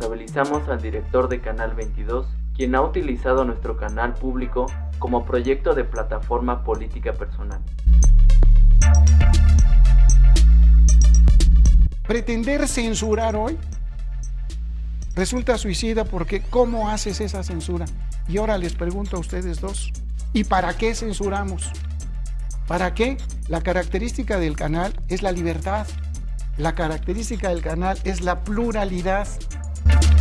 analizamos al director de Canal 22, quien ha utilizado nuestro canal público como proyecto de plataforma política personal. Pretender censurar hoy resulta suicida porque ¿cómo haces esa censura? Y ahora les pregunto a ustedes dos, ¿y para qué censuramos? ¿Para qué? La característica del canal es la libertad. La característica del canal es la pluralidad. Podcast.